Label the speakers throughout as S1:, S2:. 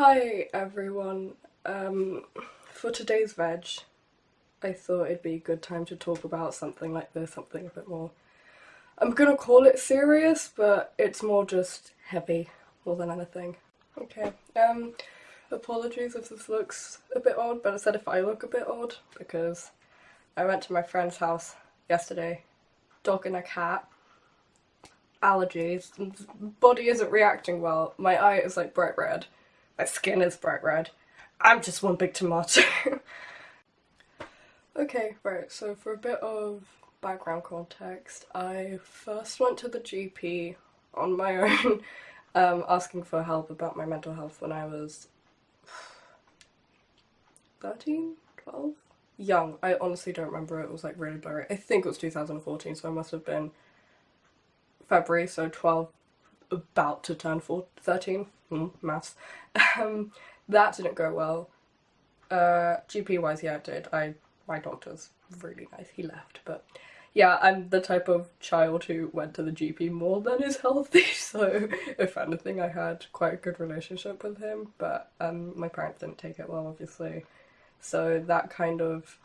S1: Hi everyone. Um, for today's veg, I thought it'd be a good time to talk about something like this, something a bit more... I'm gonna call it serious, but it's more just heavy more than anything. Okay, um, apologies if this looks a bit odd, but I said if I look a bit odd, because I went to my friend's house yesterday, dog and a cat, allergies, body isn't reacting well, my eye is like bright red, my skin is bright red, I'm just one big tomato. okay, right, so for a bit of background context, I first went to the GP on my own um, asking for help about my mental health when I was 13, 12? Young. I honestly don't remember. It was like really blurry. I think it was 2014, so I must have been February, so 12, about to turn 4, 13. Mm, maths. Um, that didn't go well. Uh, GP wise, yeah, it did. I my doctor's really nice. He left, but yeah, I'm the type of child who went to the GP more than is healthy. So if anything, I had quite a good relationship with him. But um, my parents didn't take it well, obviously. So that kind of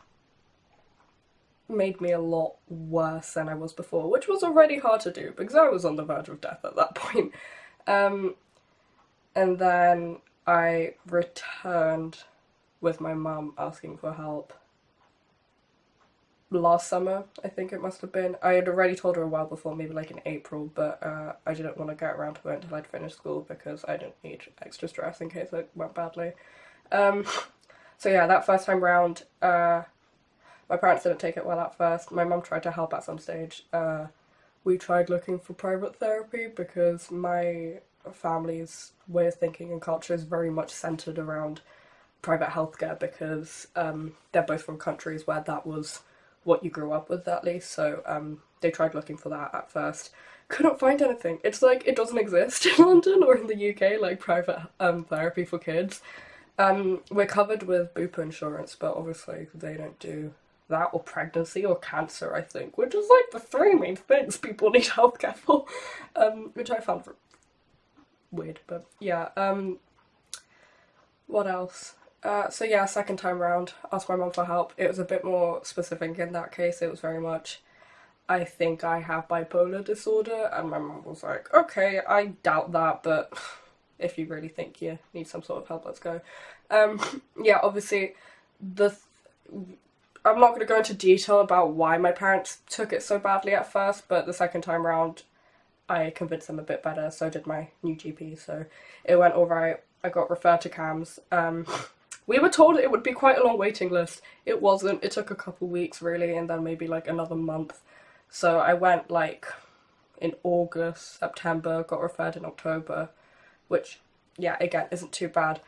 S1: made me a lot worse than I was before, which was already hard to do because I was on the verge of death at that point. Um, and then I returned with my mum asking for help last summer, I think it must have been. I had already told her a while before, maybe like in April, but uh, I didn't want to get around to it until I'd finished school because I didn't need extra stress in case it went badly. Um, so yeah, that first time round, uh, my parents didn't take it well at first. My mum tried to help at some stage. Uh, we tried looking for private therapy because my family's way of thinking and culture is very much centred around private healthcare because um, they're both from countries where that was what you grew up with at least. So um, they tried looking for that at first. Couldn't find anything. It's like it doesn't exist in London or in the UK like private um, therapy for kids. Um, we're covered with Bupa insurance but obviously they don't do that or pregnancy or cancer I think which is like the three main things people need healthcare for um, which I found weird, but yeah. Um, what else? Uh, so yeah, second time round, asked my mum for help. It was a bit more specific in that case. It was very much, I think I have bipolar disorder, and my mum was like, okay, I doubt that, but if you really think you need some sort of help, let's go. Um, yeah, obviously, the th I'm not going to go into detail about why my parents took it so badly at first, but the second time round, I convinced them a bit better, so did my new GP, so it went alright. I got referred to CAMHS. Um, we were told it would be quite a long waiting list. It wasn't. It took a couple weeks really and then maybe like another month. So I went like in August, September, got referred in October, which yeah, again, isn't too bad.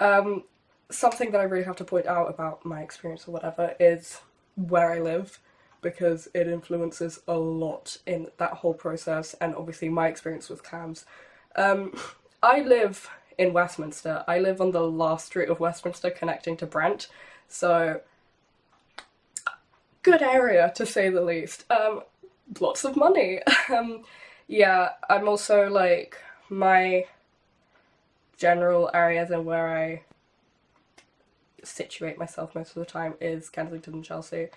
S1: Um, something that I really have to point out about my experience or whatever is where I live because it influences a lot in that whole process and obviously my experience with CAMHS. Um, I live in Westminster. I live on the last street of Westminster connecting to Brent, so good area to say the least. Um, lots of money. um, yeah, I'm also like, my general areas and where I situate myself most of the time is Kensington and Chelsea.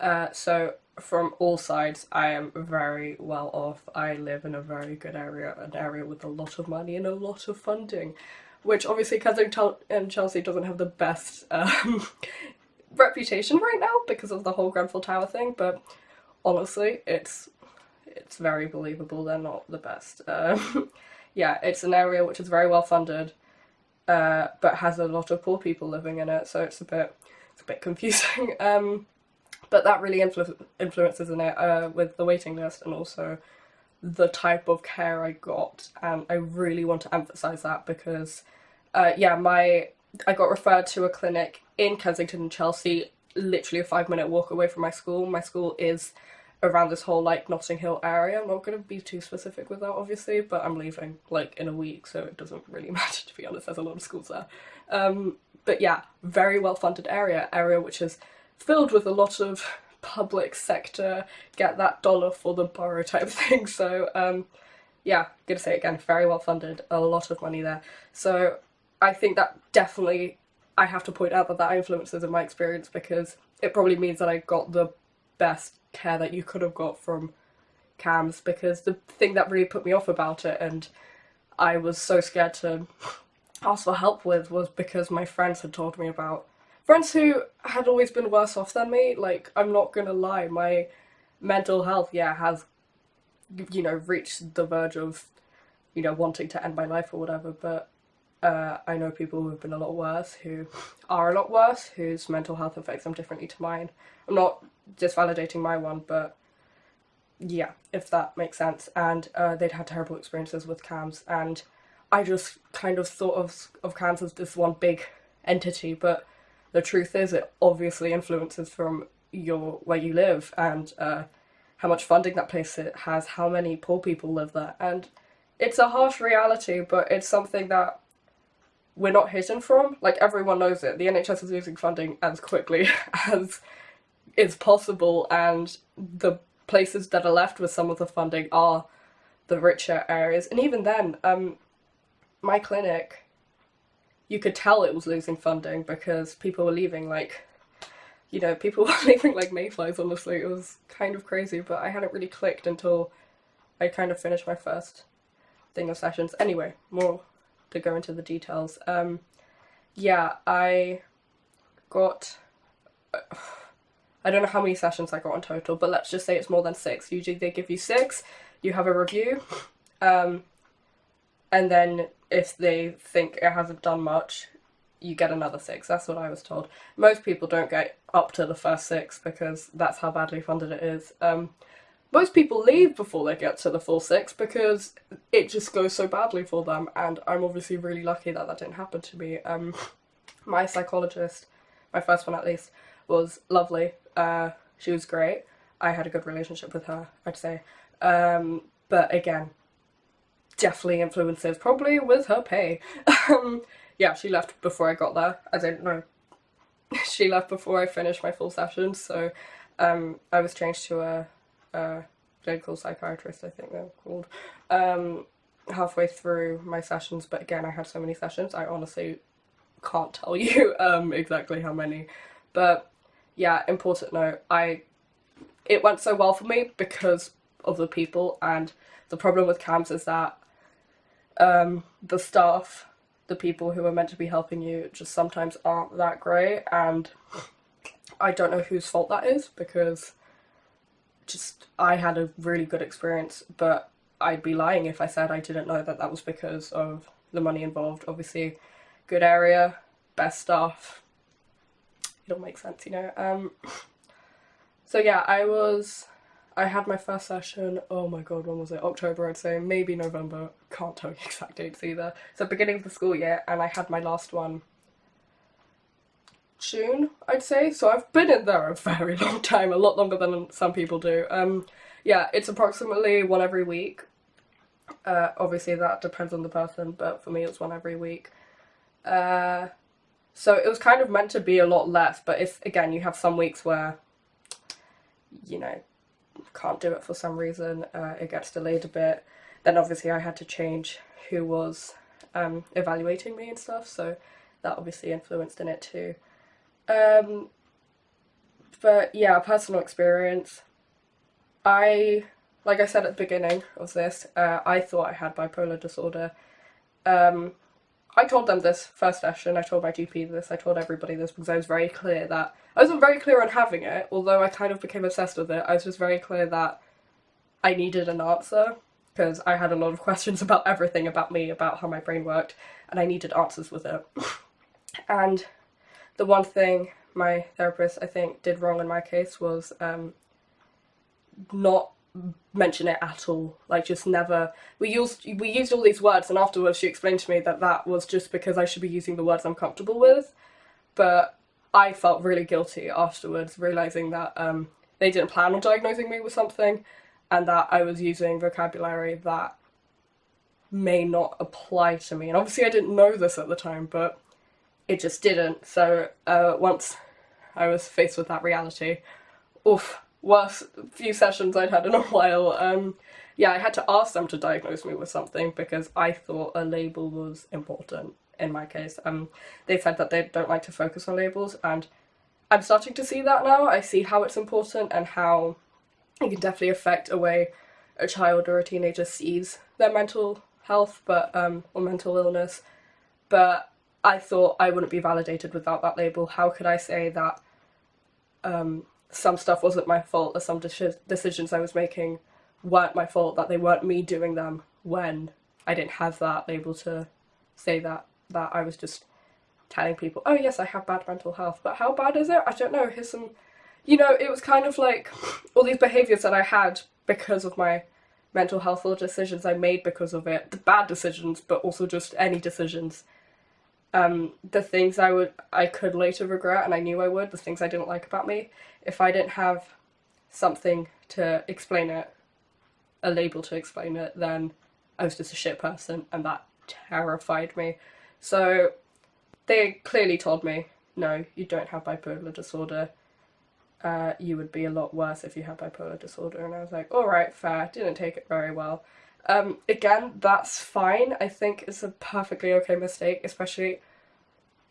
S1: Uh, so from all sides I am very well off. I live in a very good area, an area with a lot of money and a lot of funding. Which obviously Kensington and Chelsea doesn't have the best um, reputation right now because of the whole Grenfell Tower thing, but honestly it's it's very believable they're not the best. Um, yeah, it's an area which is very well funded uh, but has a lot of poor people living in it so it's a bit it's a bit confusing. Um, but that really influ influences in it uh, with the waiting list and also the type of care I got. And I really want to emphasize that because uh, yeah my I got referred to a clinic in Kensington and Chelsea literally a five minute walk away from my school. My school is around this whole like Notting Hill area. I'm not going to be too specific with that obviously but I'm leaving like in a week so it doesn't really matter to be honest. There's a lot of schools there. Um, but yeah very well funded area area which is filled with a lot of public sector, get that dollar for the borough type thing. So um, yeah, gonna say again, very well funded, a lot of money there. So I think that definitely I have to point out that that influences in my experience because it probably means that I got the best care that you could have got from CAMHS because the thing that really put me off about it and I was so scared to ask for help with was because my friends had told me about friends who had always been worse off than me. Like, I'm not gonna lie, my mental health, yeah, has, you know, reached the verge of, you know, wanting to end my life or whatever, but uh, I know people who have been a lot worse, who are a lot worse, whose mental health affects them differently to mine. I'm not just validating my one, but yeah, if that makes sense. And uh, they'd had terrible experiences with CAMHS, and I just kind of thought of, of CAMHS as this one big entity, but the truth is it obviously influences from your where you live and uh, how much funding that place has, how many poor people live there, and it's a harsh reality, but it's something that we're not hidden from. Like everyone knows it. The NHS is losing funding as quickly as is possible, and the places that are left with some of the funding are the richer areas. And even then, um, my clinic, you could tell it was losing funding because people were leaving like, you know, people were leaving like mayflies, honestly. It was kind of crazy, but I hadn't really clicked until I kind of finished my first thing of sessions. Anyway, more to go into the details. Um, yeah, I got... Uh, I don't know how many sessions I got in total, but let's just say it's more than six. Usually they give you six, you have a review, um, and then if they think it hasn't done much, you get another six. That's what I was told. Most people don't get up to the first six because that's how badly funded it is. Um, most people leave before they get to the full six because it just goes so badly for them and I'm obviously really lucky that that didn't happen to me. Um, my psychologist, my first one at least, was lovely. Uh, she was great. I had a good relationship with her, I'd say. Um, but again, definitely influences, probably with her pay. um, yeah, she left before I got there. I don't know. she left before I finished my full session, so um, I was changed to a, a clinical psychiatrist, I think they're called, um, halfway through my sessions. But again, I had so many sessions, I honestly can't tell you um, exactly how many. But yeah, important note, I it went so well for me because of the people and the problem with CAMHS is that um, the staff, the people who are meant to be helping you just sometimes aren't that great and I don't know whose fault that is because just I had a really good experience but I'd be lying if I said I didn't know that that was because of the money involved. Obviously, good area, best staff, it all makes sense, you know. Um, so yeah, I was, I had my first session, oh my god, when was it? October I'd say, maybe November, can't tell you exact dates either. So beginning of the school year, and I had my last one June, I'd say. So I've been in there a very long time, a lot longer than some people do. Um, yeah, it's approximately one every week. Uh, obviously that depends on the person, but for me it's one every week. Uh, so it was kind of meant to be a lot less, but if, again, you have some weeks where, you know, can't do it for some reason, uh, it gets delayed a bit, then obviously I had to change who was um, evaluating me and stuff, so that obviously influenced in it too. Um, but yeah, personal experience. I, like I said at the beginning of this, uh, I thought I had bipolar disorder. Um, I told them this first session, I told my GP this, I told everybody this because I was very clear that, I wasn't very clear on having it, although I kind of became obsessed with it, I was just very clear that I needed an answer because I had a lot of questions about everything about me, about how my brain worked, and I needed answers with it. and the one thing my therapist, I think, did wrong in my case was um, not mention it at all. Like just never we used we used all these words and afterwards she explained to me that that was just because I should be using the words I'm comfortable with. But I felt really guilty afterwards realizing that um, they didn't plan on diagnosing me with something and that I was using vocabulary that may not apply to me. And obviously I didn't know this at the time but it just didn't. So uh, once I was faced with that reality oof worst few sessions I'd had in a while. Um, yeah, I had to ask them to diagnose me with something because I thought a label was important. in my case. Um, they said that they don't like to focus on labels, and I'm starting to see that now. I see how it's important and how it can definitely affect a way a child or a teenager sees their mental health, but um, or mental illness. But I thought I wouldn't be validated without that label. How could I say that um, some stuff wasn't my fault or some de decisions I was making weren't my fault, that they weren't me doing them when I didn't have that label to say that that I was just telling people, oh yes, I have bad mental health, but how bad is it? I don't know. Here's some, you know, it was kind of like all these behaviours that I had because of my mental health or decisions I made because of it, the bad decisions, but also just any decisions. Um, the things I would, I could later regret, and I knew I would, the things I didn't like about me, if I didn't have something to explain it, a label to explain it, then I was just a shit person, and that terrified me. So they clearly told me, no, you don't have bipolar disorder. Uh, you would be a lot worse if you had bipolar disorder. And I was like, alright, fair, didn't take it very well. Um, again, that's fine. I think it's a perfectly okay mistake, especially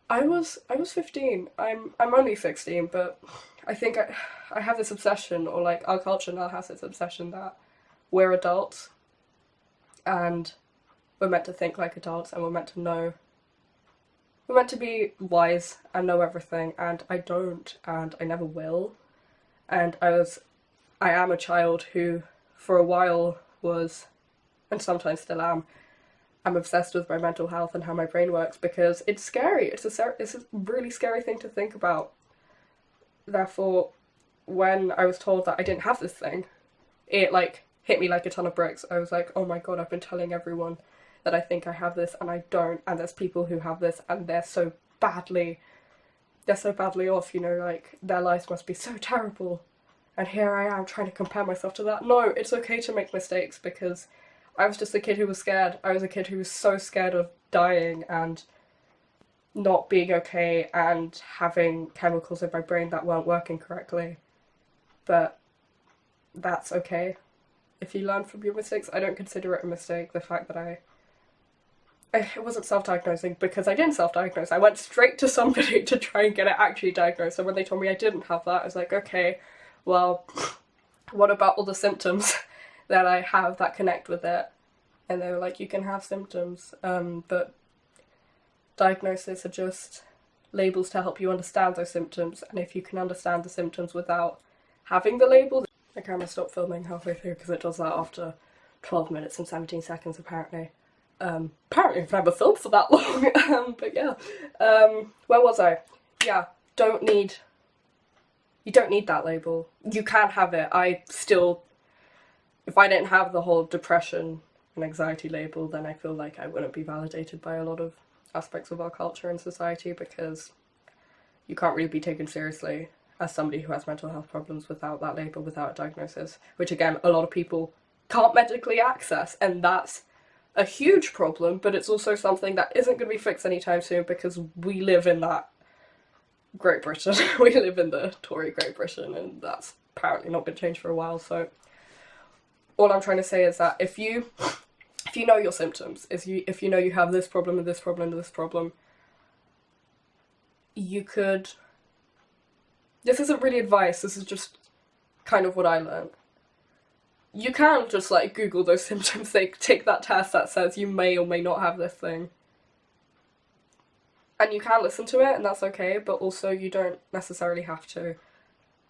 S1: I was I was 15. I'm I'm only 16, but I think I I have this obsession or like our culture now has this obsession that we're adults and we're meant to think like adults and we're meant to know we're meant to be wise and know everything and I don't and I never will and I was I am a child who for a while was and sometimes still am I'm obsessed with my mental health and how my brain works because it's scary it's a it's a really scary thing to think about therefore when I was told that I didn't have this thing it like hit me like a ton of bricks I was like oh my god I've been telling everyone that I think I have this and I don't and there's people who have this and they're so badly they're so badly off, you know, like their lives must be so terrible. And here I am trying to compare myself to that. No, it's okay to make mistakes because I was just a kid who was scared. I was a kid who was so scared of dying and not being okay and having chemicals in my brain that weren't working correctly. But that's okay. If you learn from your mistakes, I don't consider it a mistake, the fact that I it wasn't self-diagnosing because I didn't self-diagnose. I went straight to somebody to try and get it actually diagnosed. And when they told me I didn't have that, I was like, okay, well, what about all the symptoms that I have that connect with it? And they were like, you can have symptoms, um, but diagnosis are just labels to help you understand those symptoms. And if you can understand the symptoms without having the label, the camera stopped filming halfway through because it does that after 12 minutes and 17 seconds apparently. Um, apparently I've never filmed for that long, um, but yeah. Um, where was I? Yeah, don't need, you don't need that label. You can have it. I still, if I didn't have the whole depression and anxiety label, then I feel like I wouldn't be validated by a lot of aspects of our culture and society because you can't really be taken seriously as somebody who has mental health problems without that label, without a diagnosis, which again, a lot of people can't medically access, and that's a huge problem, but it's also something that isn't going to be fixed anytime soon because we live in that Great Britain. we live in the Tory Great Britain and that's apparently not going to change for a while, so all I'm trying to say is that if you if you know your symptoms, if you if you know you have this problem and this problem and this problem, you could this isn't really advice, this is just kind of what I learned you can just like Google those symptoms, they take that test that says you may or may not have this thing. And you can listen to it and that's okay, but also you don't necessarily have to.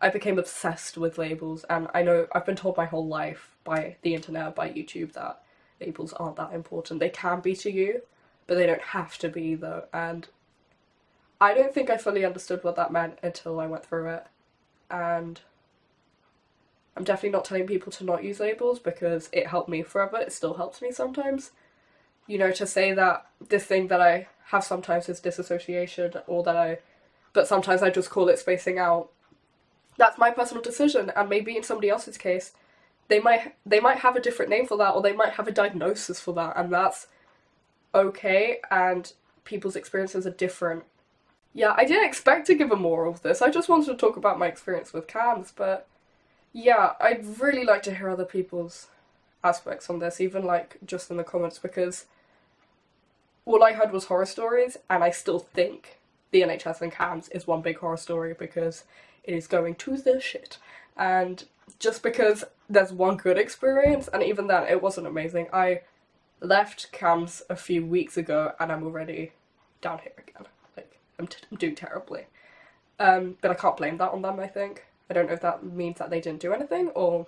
S1: I became obsessed with labels and I know I've been told my whole life by the internet, by YouTube that labels aren't that important. They can be to you, but they don't have to be though and I don't think I fully understood what that meant until I went through it and I'm definitely not telling people to not use labels because it helped me forever, it still helps me sometimes. You know, to say that this thing that I have sometimes is disassociation or that I, but sometimes I just call it spacing out. That's my personal decision and maybe in somebody else's case they might they might have a different name for that or they might have a diagnosis for that and that's okay and people's experiences are different. Yeah, I didn't expect to give a moral of this, I just wanted to talk about my experience with CAMHS, but yeah, I'd really like to hear other people's aspects on this, even like just in the comments, because all I heard was horror stories, and I still think the NHS and CAMHS is one big horror story because it is going to the shit. And just because there's one good experience, and even then it wasn't amazing, I left CAMHS a few weeks ago and I'm already down here again. Like, I'm, I'm doing terribly. Um, but I can't blame that on them, I think. I don't know if that means that they didn't do anything or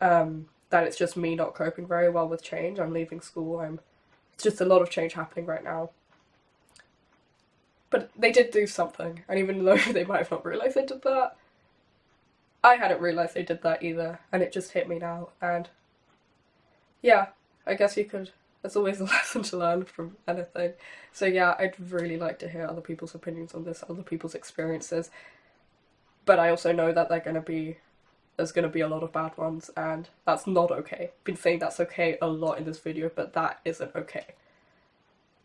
S1: um, that it's just me not coping very well with change. I'm leaving school, I'm it's just a lot of change happening right now. But they did do something, and even though they might have not realised they did that, I hadn't realised they did that either, and it just hit me now, and yeah, I guess you could, there's always a lesson to learn from anything. So yeah, I'd really like to hear other people's opinions on this, other people's experiences, but I also know that they're going to be there's going to be a lot of bad ones and that's not okay. Been saying that's okay a lot in this video but that isn't okay.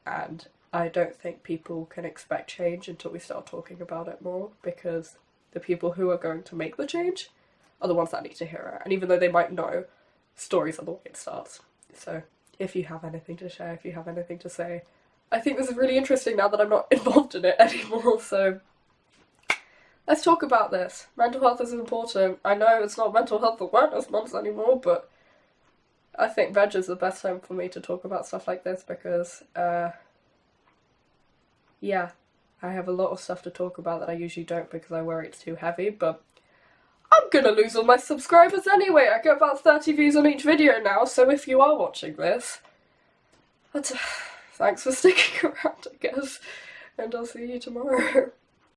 S1: And I don't think people can expect change until we start talking about it more because the people who are going to make the change are the ones that need to hear it. And even though they might know, stories are the way it starts. So if you have anything to share, if you have anything to say, I think this is really interesting now that I'm not involved in it anymore, so let's talk about this. Mental health is important. I know it's not mental health awareness month anymore, but I think veg is the best time for me to talk about stuff like this because, uh, yeah, I have a lot of stuff to talk about that I usually don't because I worry it's too heavy, but I'm gonna lose all my subscribers anyway. I get about 30 views on each video now, so if you are watching this, thanks for sticking around, I guess, and I'll see you tomorrow.